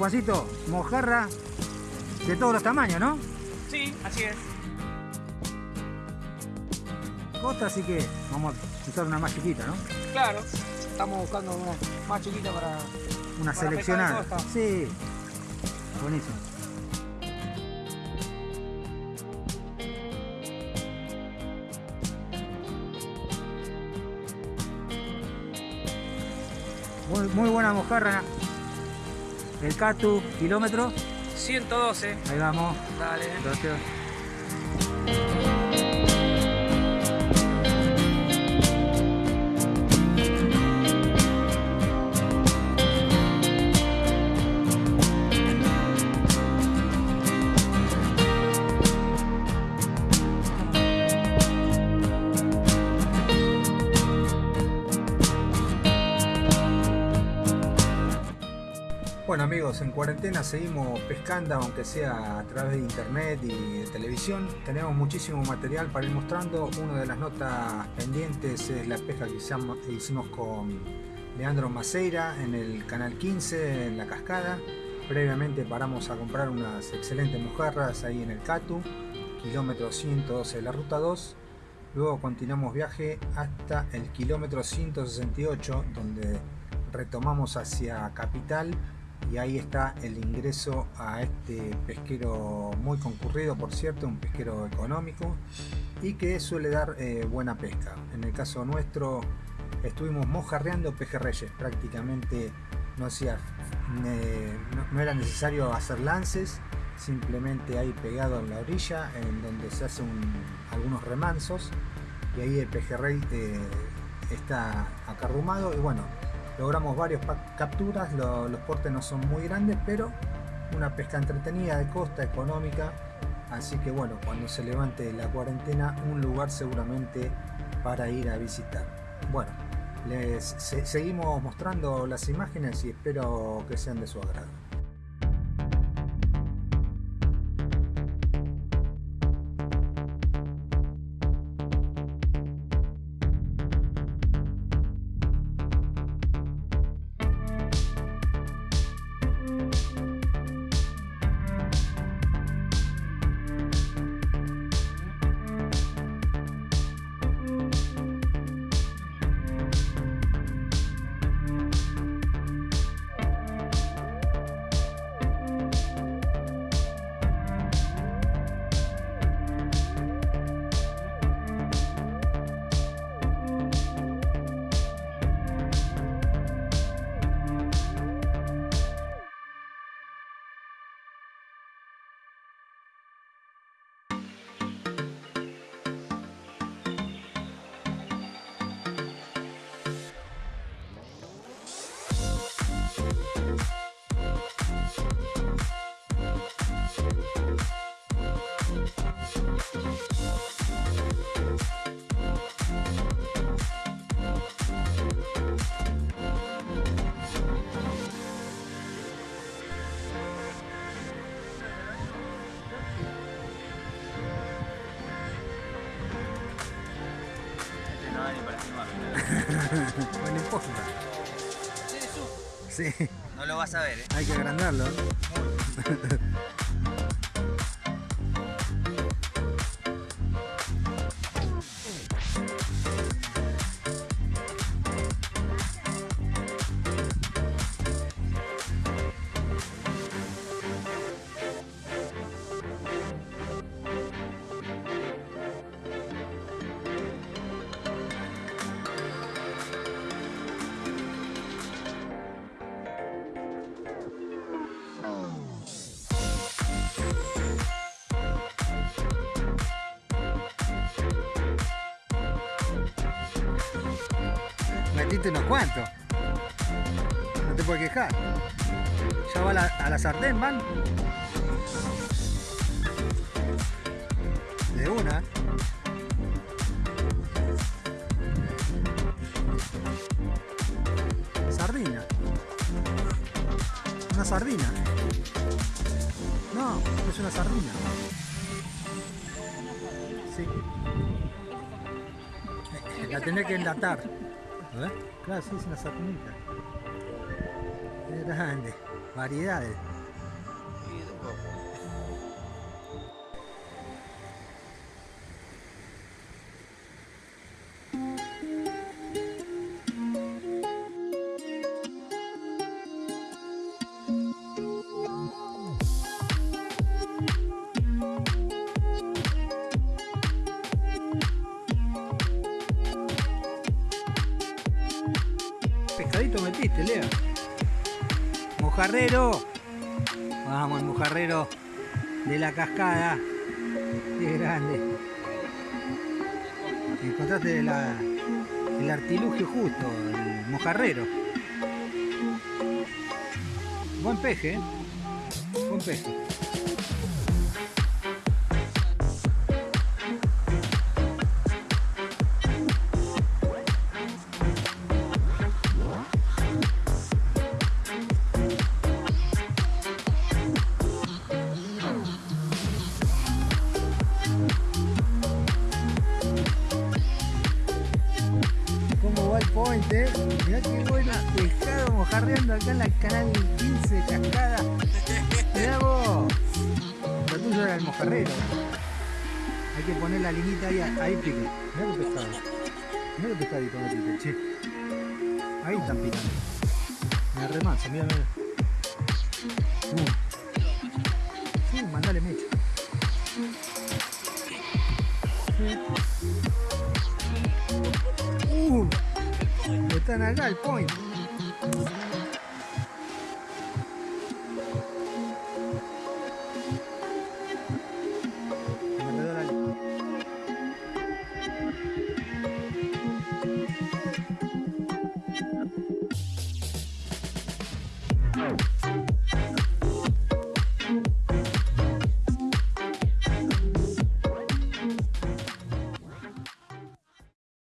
Juancito, mojarra de todos los tamaños, ¿no? Sí, así es. Costa, así que vamos a usar una más chiquita, ¿no? Claro, estamos buscando una más chiquita para... Una Para seleccionada. Sí. Buenísimo. Muy, muy buena mojarra. El Catu, kilómetro. 112. Ahí vamos. Dale. En cuarentena seguimos pescando, aunque sea a través de internet y de televisión. Tenemos muchísimo material para ir mostrando. Una de las notas pendientes es la pesca que hicimos con Leandro Maceira en el canal 15, en la cascada. Previamente paramos a comprar unas excelentes mojarras ahí en el Catu, kilómetro 112 de la ruta 2. Luego continuamos viaje hasta el kilómetro 168, donde retomamos hacia Capital y ahí está el ingreso a este pesquero muy concurrido, por cierto, un pesquero económico y que suele dar eh, buena pesca. En el caso nuestro estuvimos mojarreando pejerreyes, prácticamente no, hacía, eh, no, era necesario hacer lances, simplemente ahí pegado en la orilla, en donde se hacen algunos remansos y ahí el pejerrey eh, está acarrumado y bueno, logramos varias pa- capturas, lo- los portes no son muy grandes, pero una pesca entretenida de costa, económica, así que bueno, cuando se levante la cuarentena, un lugar seguramente para ir a visitar. Bueno, les se- seguimos mostrando las imágenes y espero que sean de su agrado. Sí, No lo vas a ver, ¿eh? hay que agrandarlo. Metiste unos cuantos. No te puedes quejar. Ya va a la, a sartén, van. De una. Sardina. Una sardina. No, es una sardina. Sí. La tenés que enlatar. Claro, sí, es una sapinita. Grande. Variedades. Viste, Lea. Mojarrero. Vamos, el mojarrero de la cascada. Qué grande. Encontraste el artilugio justo, el mojarrero. Buen peje, ¿eh? Buen peje. Point, eh? Mirá qué bueno pescado mojarreando acá en la canal 15 de cascada. Mirá vos. Lo tuyo era el mojarrero. Hay que poner la linita ahí, ahí pique. Mirá qué pescado. Mirá qué pescadito metiste, che. Ahí están picando. Me remansa, mira, mira. Uh. Sí, mandale mecha. 在那让你逛一逛。